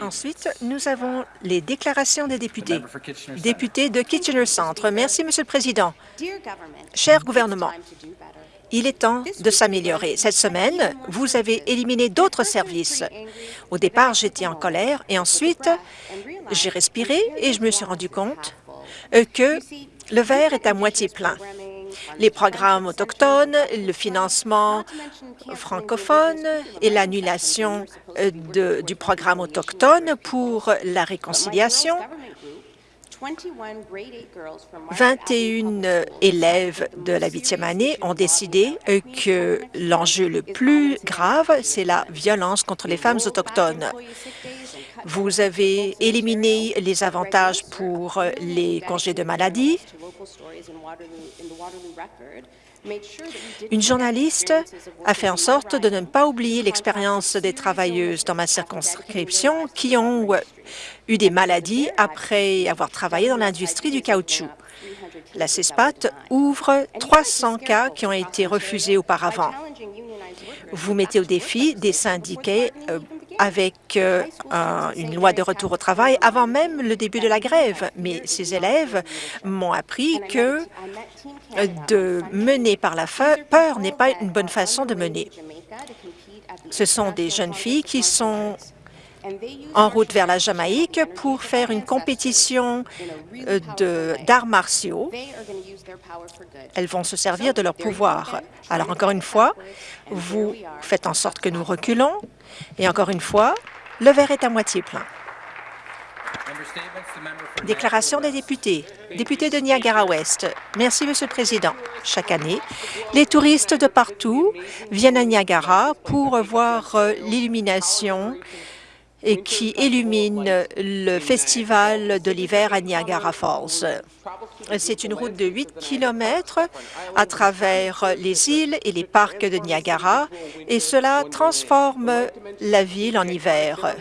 Ensuite, nous avons les déclarations des députés. Député de Kitchener Centre. Merci, Monsieur le Président. Cher gouvernement, il est temps de s'améliorer. Cette semaine, vous avez éliminé d'autres services. Au départ, j'étais en colère et ensuite, j'ai respiré et je me suis rendu compte que le verre est à moitié plein les programmes autochtones, le financement francophone et l'annulation euh, du programme autochtone pour la réconciliation 21 élèves de la huitième année ont décidé que l'enjeu le plus grave, c'est la violence contre les femmes autochtones. Vous avez éliminé les avantages pour les congés de maladie. Une journaliste a fait en sorte de ne pas oublier l'expérience des travailleuses dans ma circonscription qui ont eu des maladies après avoir travaillé dans l'industrie du caoutchouc. La CESPAT ouvre 300 cas qui ont été refusés auparavant. Vous mettez au défi des syndicats euh, avec euh, une loi de retour au travail avant même le début de la grève. Mais ces élèves m'ont appris que de mener par la peur n'est pas une bonne façon de mener. Ce sont des jeunes filles qui sont en route vers la Jamaïque pour faire une compétition euh, d'arts martiaux. Elles vont se servir de leur pouvoir. Alors, encore une fois, vous faites en sorte que nous reculons, et encore une fois, le verre est à moitié plein. Déclaration des députés. Député de Niagara-Ouest. Merci, Monsieur le Président. Chaque année, les touristes de partout viennent à Niagara pour voir euh, l'illumination et qui illumine le festival de l'hiver à Niagara Falls. C'est une route de 8 kilomètres à travers les îles et les parcs de Niagara et cela transforme la ville en hiver.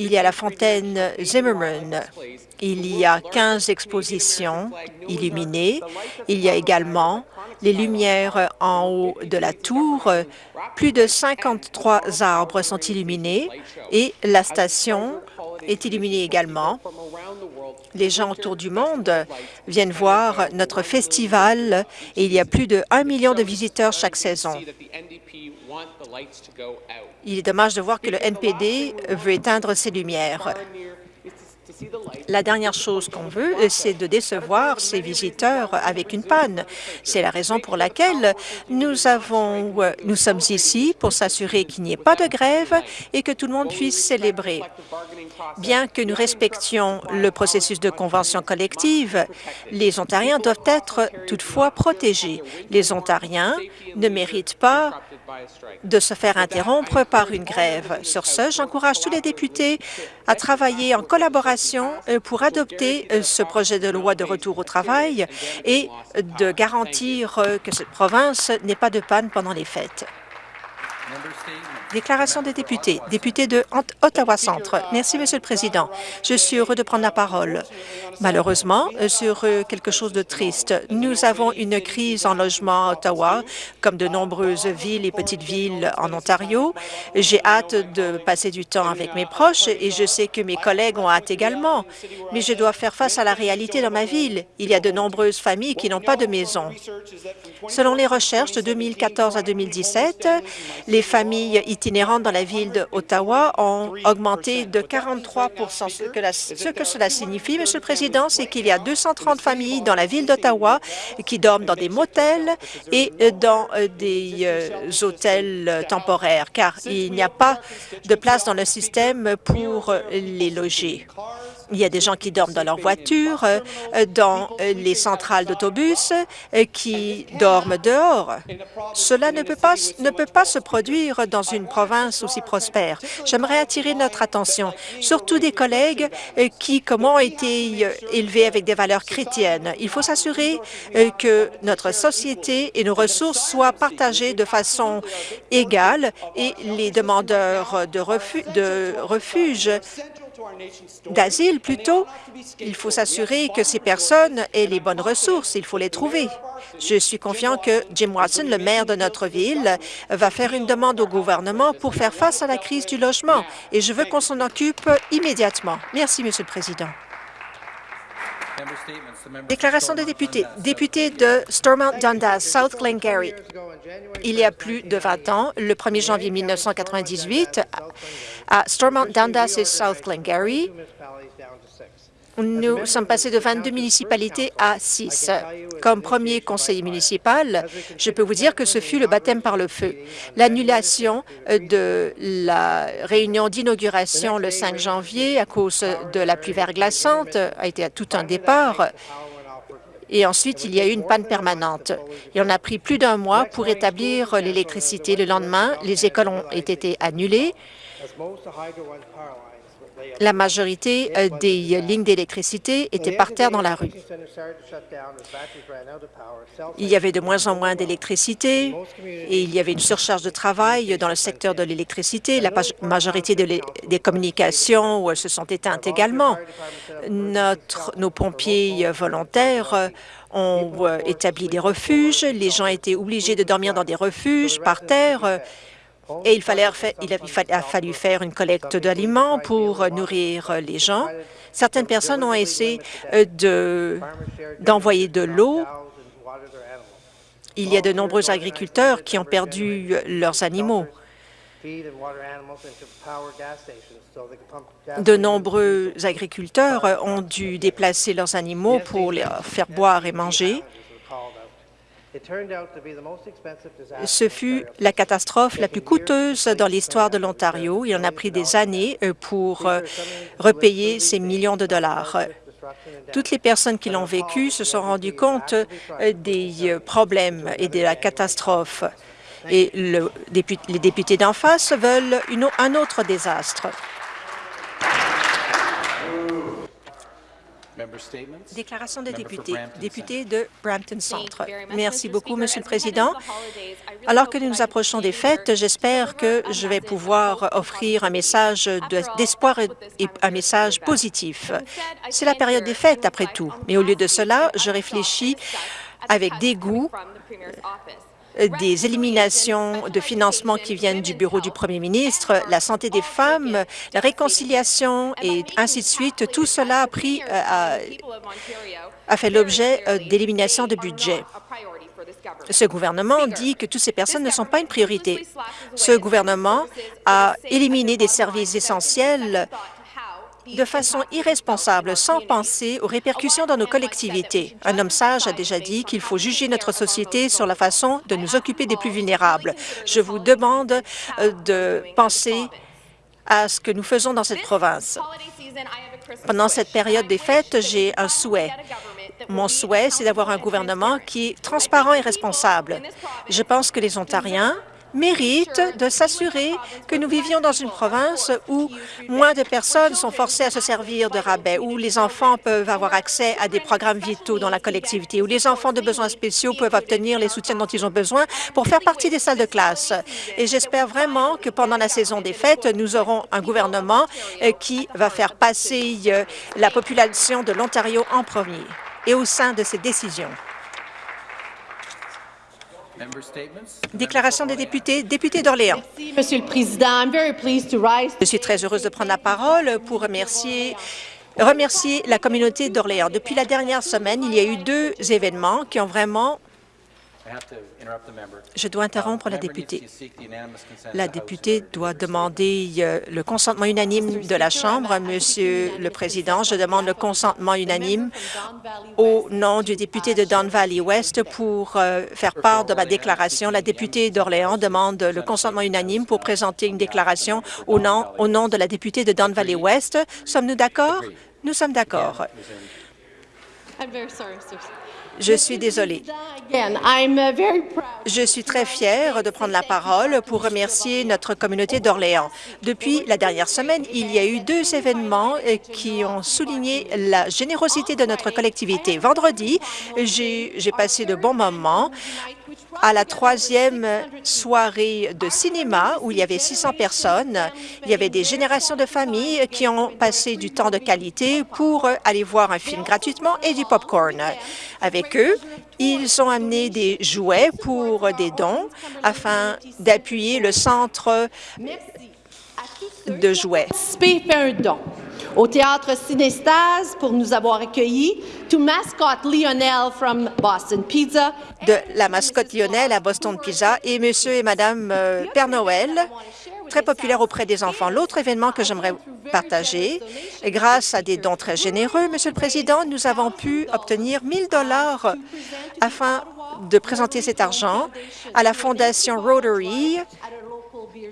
Il y a la fontaine Zimmerman. Il y a 15 expositions illuminées. Il y a également les lumières en haut de la tour. Plus de 53 arbres sont illuminés et la station est illuminée également. Les gens autour du monde viennent voir notre festival et il y a plus de 1 million de visiteurs chaque saison. Il est dommage de voir que le NPD veut éteindre ses lumières. La dernière chose qu'on veut, c'est de décevoir ces visiteurs avec une panne. C'est la raison pour laquelle nous, nous sommes ici pour s'assurer qu'il n'y ait pas de grève et que tout le monde puisse célébrer. Bien que nous respections le processus de convention collective, les Ontariens doivent être toutefois protégés. Les Ontariens ne méritent pas de se faire interrompre par une grève. Sur ce, j'encourage tous les députés à travailler en collaboration euh, pour adopter euh, ce projet de loi de retour au travail et de garantir euh, que cette province n'ait pas de panne pendant les fêtes. Déclaration des députés. Député de Ottawa-Centre. Merci, Monsieur le Président. Je suis heureux de prendre la parole. Malheureusement, sur euh, quelque chose de triste, nous avons une crise en logement à Ottawa, comme de nombreuses villes et petites villes en Ontario. J'ai hâte de passer du temps avec mes proches et je sais que mes collègues ont hâte également. Mais je dois faire face à la réalité dans ma ville. Il y a de nombreuses familles qui n'ont pas de maison. Selon les recherches de 2014 à 2017, les familles itinérantes dans la ville d'Ottawa ont augmenté de 43 Ce que, ce que cela signifie, Monsieur le Président, c'est qu'il y a 230 familles dans la ville d'Ottawa qui dorment dans des motels et dans euh, des euh, hôtels temporaires, car il n'y a pas de place dans le système pour les loger. Il y a des gens qui dorment dans leur voiture, euh, dans euh, les centrales d'autobus, euh, qui dorment dehors. Cela ne peut, pas, ne peut pas se produire dans une province aussi prospère. J'aimerais attirer notre attention, surtout des collègues qui, comme ont été élevés avec des valeurs chrétiennes. Il faut s'assurer que notre société et nos ressources soient partagées de façon égale et les demandeurs de, refuge d'asile, plutôt, il faut s'assurer que ces personnes aient les bonnes ressources. Il faut les trouver. Je suis confiant que Jim Watson, le maire de notre ville, va faire une demande au gouvernement pour faire face à la crise du logement et je veux qu'on s'en occupe immédiatement. Merci, Monsieur le Président. Déclaration des députés. Député de Stormont Dundas, South Glengarry. Il y a plus de 20 ans, le 1er janvier 1998, à Stormont Dundas et South Glengarry, nous sommes passés de 22 municipalités à 6. Comme premier conseiller municipal, je peux vous dire que ce fut le baptême par le feu. L'annulation de la réunion d'inauguration le 5 janvier à cause de la pluie verglaçante a été à tout un départ. Et ensuite, il y a eu une panne permanente. Et on a pris plus d'un mois pour établir l'électricité. Le lendemain, les écoles ont été annulées la majorité euh, des lignes d'électricité étaient par terre dans la rue. Il y avait de moins en moins d'électricité et il y avait une surcharge de travail dans le secteur de l'électricité. La majorité des communications euh, se sont éteintes également. Nos pompiers volontaires ont euh, établi des refuges. Les gens étaient obligés de dormir dans des refuges par terre et il, fallait, il a fallu faire une collecte d'aliments pour nourrir les gens. Certaines personnes ont essayé euh, d'envoyer de, l'eau. Il y a de nombreux agriculteurs qui ont perdu leurs animaux. De nombreux agriculteurs ont dû déplacer leurs animaux pour les faire boire et manger. Ce fut la catastrophe la plus coûteuse dans l'histoire de l'Ontario. Il en a pris des années euh, pour euh, repayer ces millions de dollars. Toutes les personnes qui l'ont vécu se sont rendues compte euh, des problèmes et de la catastrophe. Et les députés d'en face veulent un autre désastre. Déclaration des députés. Député de Brampton Centre. Merci beaucoup, Monsieur le Président. Alors que nous nous approchons des fêtes, j'espère que je vais pouvoir offrir un message d'espoir et un message positif. C'est la période des fêtes, après tout. Mais au lieu de cela, je réfléchis avec dégoût des éliminations de financement qui viennent du bureau du premier ministre, la santé des femmes, la réconciliation et ainsi de suite, tout cela a, pris, euh, a, fait l'objet euh, d'élimination de budget. Ce gouvernement dit que toutes ces personnes ne sont pas une priorité. Ce gouvernement a éliminé des services essentiels de façon irresponsable, sans penser aux répercussions dans nos collectivités. Un homme sage a déjà dit qu'il faut juger notre société sur la façon de nous occuper des plus vulnérables. Je vous demande euh, de penser à ce que nous faisons dans cette province. Pendant cette période des fêtes, j'ai un souhait. Mon souhait, c'est d'avoir un gouvernement qui est transparent et responsable. Je pense que les Ontariens mérite de s'assurer que nous vivions dans une province où moins de personnes sont forcées à se servir de rabais, où les enfants peuvent avoir accès à des programmes vitaux dans la collectivité, où les enfants de besoins spéciaux peuvent obtenir les soutiens dont ils ont besoin pour faire partie des salles de classe. Et j'espère vraiment que pendant la saison des fêtes, nous aurons un gouvernement euh, qui va faire passer euh, la population de l'Ontario en premier et au sein de ces décisions. Déclaration des députés. Député d'Orléans. Monsieur le Président. Je suis très heureuse de prendre la parole pour remercier remercier la communauté d'Orléans. Depuis la dernière semaine, il y a eu deux événements qui ont vraiment je dois interrompre la députée. La députée doit demander euh, le consentement unanime de la Chambre. Monsieur le Président, je demande le consentement unanime au nom du député de Don Valley West pour euh, faire part de ma déclaration. La députée d'Orléans demande le consentement unanime pour présenter une déclaration au nom, au nom de la députée de Don Valley West. Sommes-nous d'accord? Nous sommes d'accord. Je suis désolée. Je suis très fière de prendre la parole pour remercier notre communauté d'Orléans. Depuis la dernière semaine, il y a eu deux événements qui ont souligné la générosité de notre collectivité. Vendredi, j'ai passé de bons moments à la troisième soirée de cinéma où il y avait 600 personnes. Il y avait des générations de familles qui ont passé du temps de qualité pour aller voir un film gratuitement et du popcorn. Avec eux, ils ont amené des jouets pour des dons afin d'appuyer le centre de jouets. un don. Au Théâtre Cinestase pour nous avoir accueillis, to mascot Lionel from Boston Pizza. De la mascotte Lionel à Boston Pizza et Monsieur et Madame euh, Père Noël, très populaire auprès des enfants. L'autre événement que j'aimerais partager, grâce à des dons très généreux, Monsieur le Président, nous avons pu obtenir 1000 dollars afin de présenter cet argent à la Fondation Rotary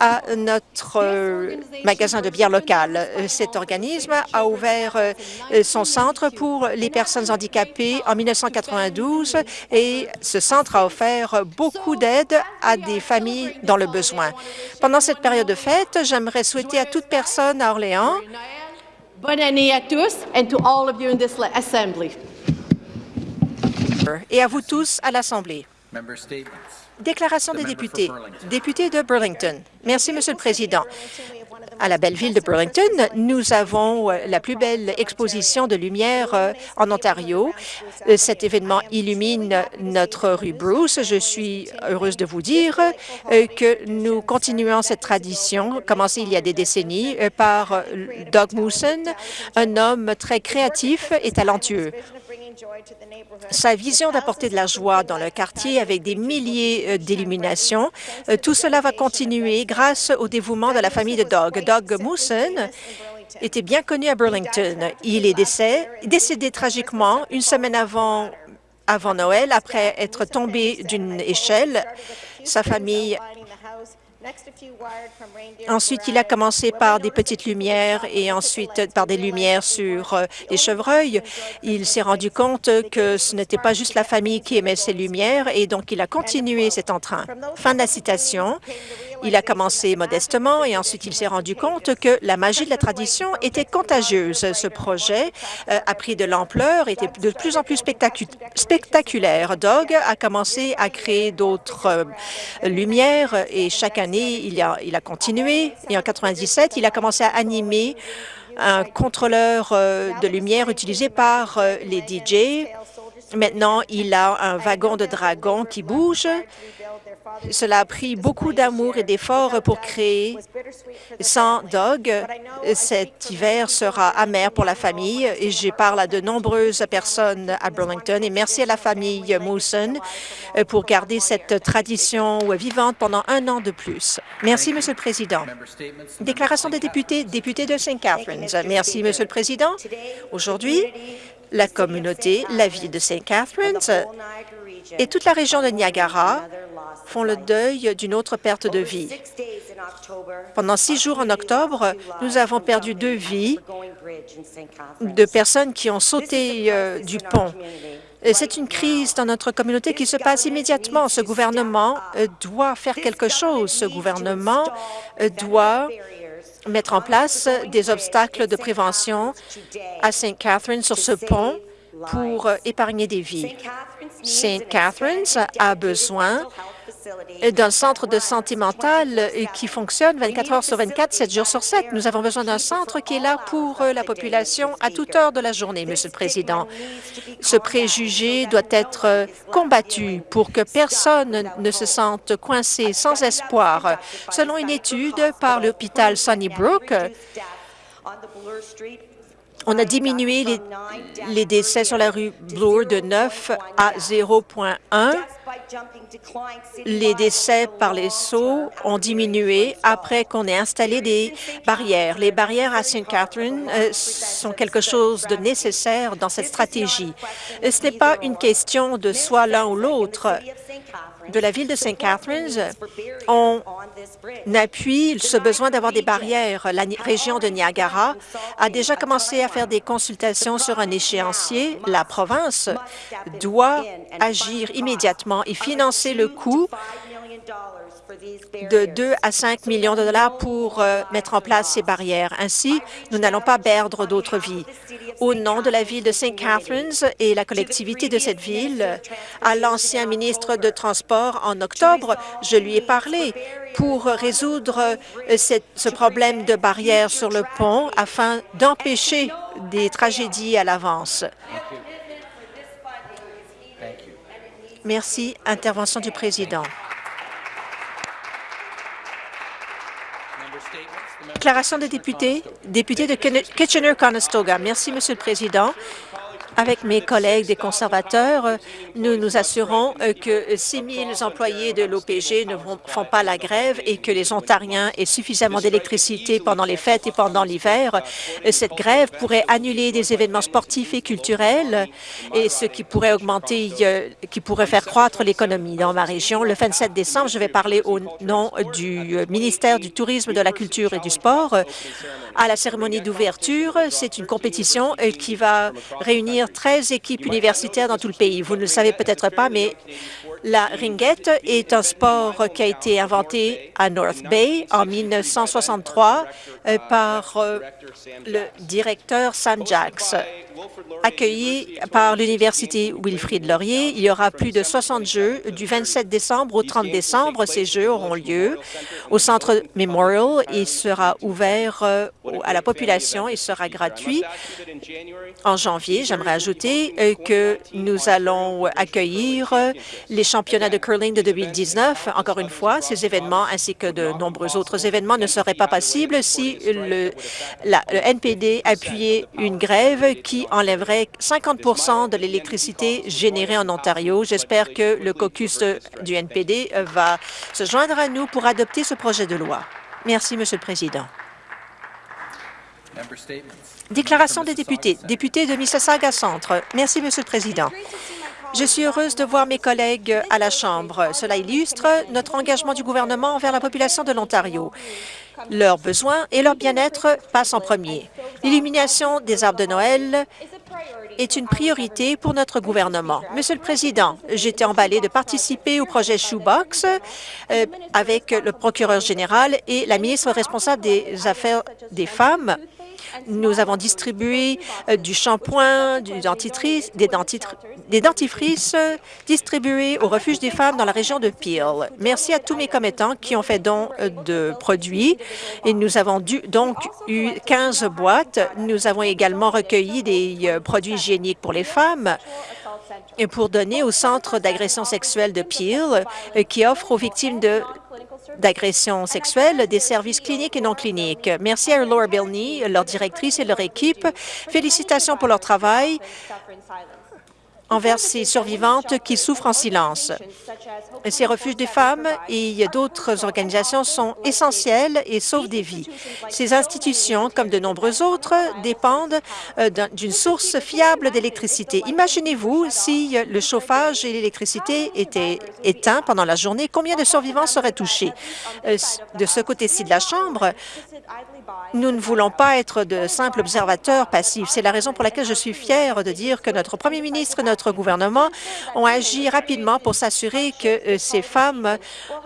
à notre euh, magasin de bière local. Euh, Cet organisme a ouvert euh, son centre pour les personnes handicapées en 1992 et ce centre a offert beaucoup d'aide à des familles dans le besoin. Pendant cette période de fête, j'aimerais souhaiter à toute personne à Orléans Bonne année à tous and to all of you in this assembly. et à vous tous à l'Assemblée. Déclaration des députés. Député de Burlington. Merci, Monsieur le Président. À la belle ville de Burlington, nous avons euh, la plus belle exposition de lumière euh, en Ontario. Euh, Cet événement illumine notre rue Bruce. Je suis heureuse de vous dire que nous continuons cette tradition, commencée il y a des décennies, par Doug Mooson, un homme très créatif et talentueux. Sa vision d'apporter de la joie dans le quartier avec des milliers d'illuminations, tout cela va continuer grâce au dévouement de la famille de Doug. Doug Mooson était bien connu à Burlington. Il est décédé tragiquement une semaine avant, avant Noël après être tombé d'une échelle. Sa famille Ensuite, il a commencé par des petites lumières et ensuite par des lumières sur euh, les chevreuils. Il s'est rendu compte que ce n'était pas juste la famille qui aimait ces lumières et donc il a continué cet entrain. Fin de la citation. Il a commencé modestement et ensuite il s'est rendu compte que la magie de la tradition était contagieuse. Ce projet euh, a pris de l'ampleur, était de plus en plus spectaculaire. Doug a commencé à créer d'autres euh, lumières et chaque année, il a, il a continué. Et en 97, il a commencé à animer un contrôleur euh, de lumière utilisé par les DJ. Maintenant, il a un wagon de dragon qui bouge cela a pris beaucoup d'amour et d'efforts pour créer. Sans Dog, cet hiver sera amer pour la famille et je parle à de nombreuses personnes à Burlington et merci à la famille Mouson pour garder cette tradition vivante pendant un an de plus. Merci, Monsieur le Président. Déclaration des députés, député de St. Catharines. Merci, Monsieur le Président. Aujourd'hui, la communauté, la ville de St. Catharines et toute la région de Niagara font le deuil d'une autre perte de vie. Pendant six jours en octobre, nous avons perdu deux vies de personnes qui ont sauté euh, du pont. C'est une crise dans notre communauté qui se passe immédiatement. Ce gouvernement euh, doit faire quelque chose. Ce gouvernement euh, doit mettre en place des obstacles de prévention à St. Catharines sur ce pont pour épargner des vies. St. Catharines a besoin d'un centre de santé mentale qui fonctionne 24 heures sur 24, 7 jours sur 7. Nous avons besoin d'un centre qui est là pour la population à toute heure de la journée, Monsieur le Président. Ce préjugé doit être combattu pour que personne ne se sente coincé sans espoir. Selon une étude par l'hôpital Sunnybrook, on a diminué les, décès sur la rue Bloor de 9 à 0,1. Les décès par les sauts ont diminué après qu'on ait installé des barrières. Les barrières à St. Catherine euh, sont quelque chose de nécessaire dans cette stratégie. Ce n'est pas une question de soit l'un ou l'autre de la ville de St. Catharines, on appuie ce besoin d'avoir des barrières. La région de Niagara a déjà commencé à faire des consultations sur un échéancier. La province doit agir immédiatement et financer le coût de 2 à 5 millions de dollars pour euh, mettre en place ces barrières. Ainsi, nous n'allons pas perdre d'autres vies. Au nom de la ville de St. Catharines et la collectivité de cette ville, à l'ancien ministre de Transport en octobre, je lui ai parlé pour résoudre euh, ce problème de barrières sur le pont afin d'empêcher des tragédies à l'avance. Merci. Intervention du président. Déclaration des députés. Député de Kitchener-Conestoga. Merci, Monsieur le Président. Avec mes collègues des conservateurs, nous nous assurons euh, que 6 000 employés de l'OPG ne font pas la grève et que les Ontariens aient suffisamment d'électricité pendant les fêtes et pendant l'hiver. Euh, cette grève pourrait annuler des événements sportifs et culturels et ce qui pourrait augmenter, euh, qui pourrait faire croître l'économie dans ma région. Le 27 décembre, je vais parler au nom du ministère du Tourisme, de la Culture et du Sport à la cérémonie d'ouverture. C'est une compétition qui va réunir 13 équipes universitaires dans tout le pays. Vous ne le savez peut-être pas, mais la ringuette est un sport qui a été inventé à North Bay en 1963 euh, par euh, le directeur Sam Jacks. Accueilli par l'Université Wilfrid Laurier, il y aura plus de 60 jeux du 27 décembre au 30 décembre. Ces jeux auront lieu au Centre Memorial. Il sera ouvert euh, à la population et sera gratuit. En janvier, j'aimerais ajouter que nous allons accueillir les championnats de curling de 2019. Encore une fois, ces événements ainsi que de nombreux autres événements ne seraient pas possibles si le, NPD appuyait une grève qui enlèverait 50% de l'électricité générée en Ontario. J'espère que le caucus du NPD va se joindre à nous pour adopter ce projet de loi. Merci, Monsieur le Président. Déclaration des députés. Député de Mississauga Centre. Merci, Monsieur le Président. Je suis heureuse de voir mes collègues à la Chambre. Cela illustre notre engagement du gouvernement envers la population de l'Ontario. Leurs besoins et leur bien-être passent en premier. L'illumination des arbres de Noël est une priorité pour notre gouvernement. Monsieur le Président, j'étais emballée de participer au projet Shoebox euh, avec le procureur général et la ministre responsable des Affaires des femmes nous avons distribué euh, du shampoing, du dentifrice, des, dentifrices euh, distribués au refuge des femmes dans la région de Peel. Merci à tous mes commettants qui ont fait don euh, de produits et nous avons donc eu 15 boîtes. Nous avons également recueilli des produits hygiéniques pour les femmes et pour donner au Centre d'agression sexuelle de Peel qui offre aux victimes de d'agressions sexuelles, des services cliniques et non cliniques. Merci à Laura Bilney, leur directrice et leur équipe. Félicitations pour leur travail envers ces survivantes qui souffrent en silence. Ces refuges des femmes et d'autres organisations sont essentielles et sauvent des vies. Ces institutions, comme de nombreuses autres, dépendent euh, d'une source fiable d'électricité. Imaginez-vous si le chauffage et l'électricité étaient éteints pendant la journée, combien de survivants seraient touchés? Euh, de ce côté-ci de la Chambre, nous ne voulons pas être de simples observateurs passifs. C'est la raison pour laquelle je suis fière de dire que notre premier ministre et notre gouvernement ont agi rapidement pour s'assurer que euh, ces femmes,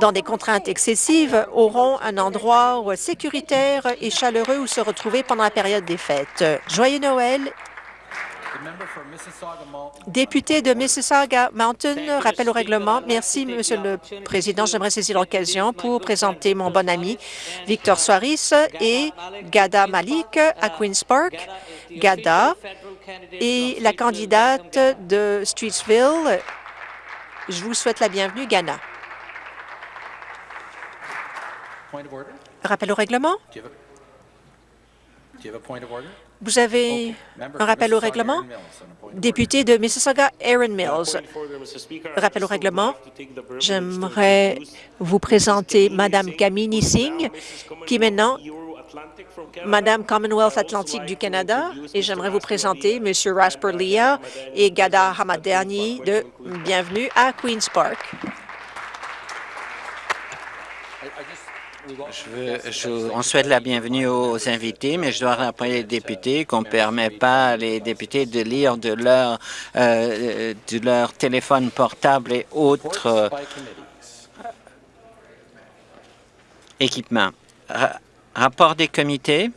dans des contraintes excessives, auront un endroit sécuritaire et chaleureux où se retrouver pendant la période des fêtes. Joyeux Noël Député de Mississauga Mountain, rappel au règlement. Merci, Monsieur le Président. J'aimerais saisir l'occasion pour présenter mon bon ami Victor Soaris et Gada Malik à Queen's Park. Gada est la candidate de Streetsville. Je vous souhaite la bienvenue, Ghana. Rappel au règlement. Vous avez un rappel au règlement? Député de Mississauga, Aaron Mills. Rappel au règlement. J'aimerais vous présenter Madame Kamini Singh, qui maintenant Madame Commonwealth Atlantique du Canada, et j'aimerais vous présenter Monsieur Rasper Lia et Gada Hamadani de Bienvenue à Queen's Park. On souhaite la bienvenue aux invités, mais je dois rappeler les députés qu'on ne permet pas les députés de lire de leur, euh, de leur téléphone portable et autres équipement. Ra- rapport des comités?